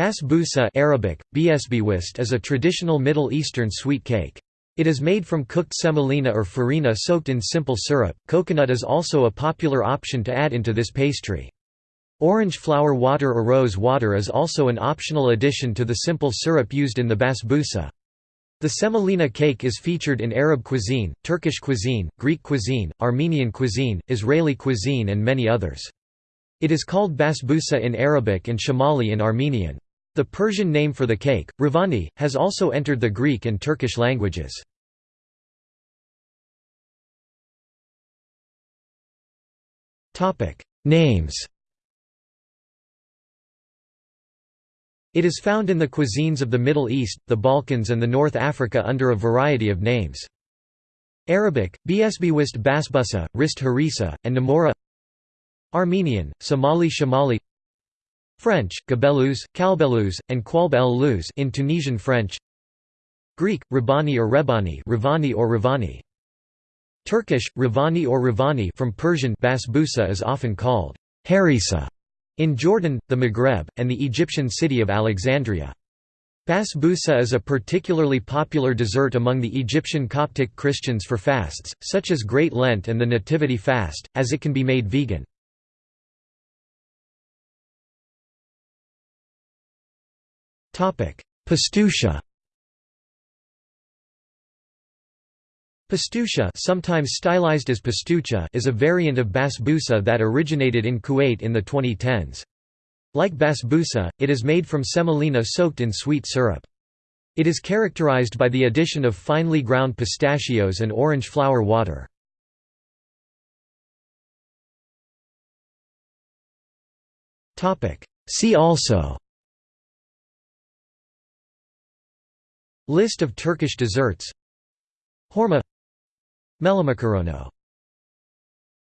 Basbousa Arabic, Biesbiwist is a traditional Middle Eastern sweet cake. It is made from cooked semolina or farina soaked in simple syrup. Coconut is also a popular option to add into this pastry. Orange flower water or rose water is also an optional addition to the simple syrup used in the basbousa. The semolina cake is featured in Arab cuisine, Turkish cuisine, Greek cuisine, Armenian cuisine, Israeli cuisine and many others. It is called basbousa in Arabic and shamali in Armenian. The Persian name for the cake, rivani, has also entered the Greek and Turkish languages. Names It is found in the cuisines of the Middle East, the Balkans and the North Africa under a variety of names. Arabic, Biesbiwist basbusa, Rist harisa, and Namora Armenian, Somali Shamali French, Gabelus, Kalbelus, and Qualb in Tunisian French Greek, Rabani or Rebani Ravani or Ravani. Turkish, Rivani or Rivani from Persian basbousa is often called harisa in Jordan, the Maghreb, and the Egyptian city of Alexandria. Basbousa is a particularly popular dessert among the Egyptian Coptic Christians for fasts, such as Great Lent and the Nativity fast, as it can be made vegan. Pastusha Pastusha sometimes stylized as pastucha is a variant of basbousa that originated in Kuwait in the 2010s. Like basbousa, it is made from semolina soaked in sweet syrup. It is characterized by the addition of finely ground pistachios and orange flower water. See also List of Turkish desserts. Horma. Melomakarono